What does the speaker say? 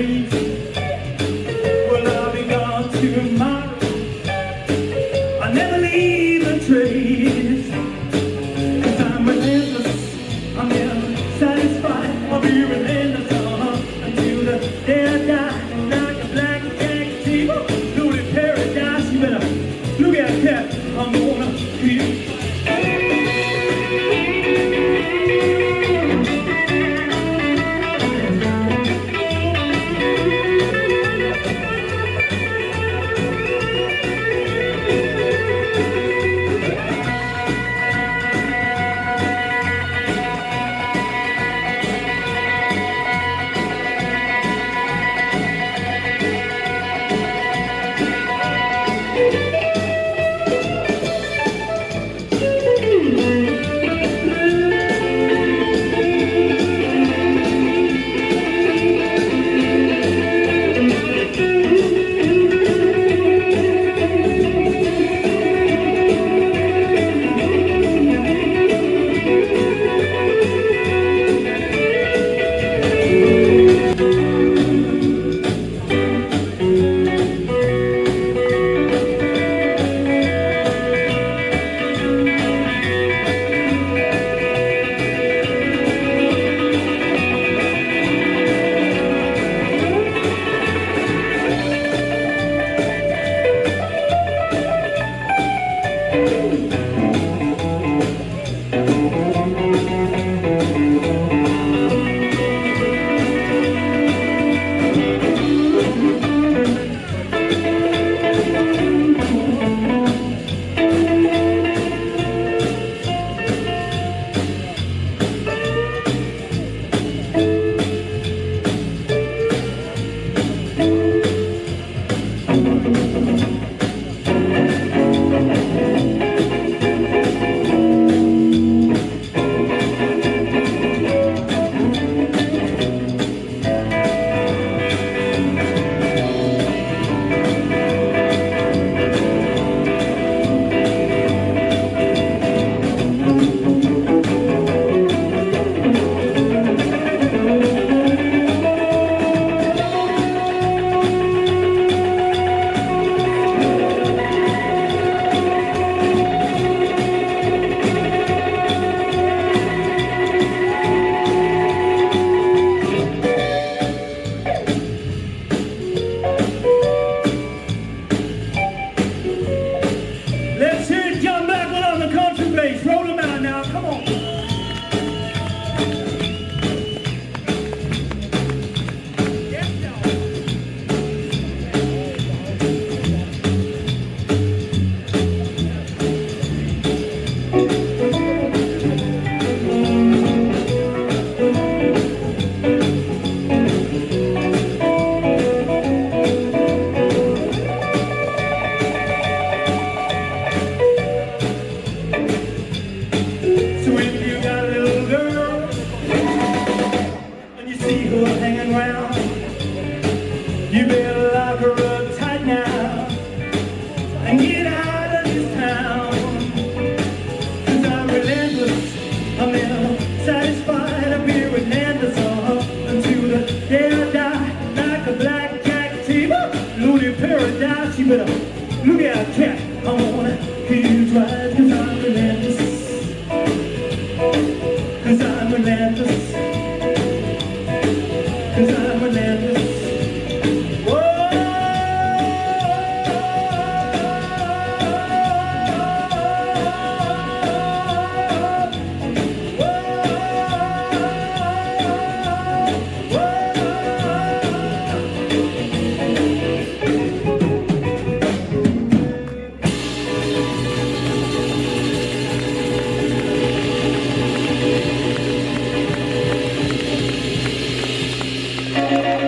of You better lock her up tight now and get out of this town. Cause I'm relentless, I'm ill, satisfied, I'll be relentless uh, until the day I die. Like a blackjack cat, Tiva, looted paradise. You better look out, cat. I'm wanna hear you drive, cause I'm relentless. Cause I'm relentless.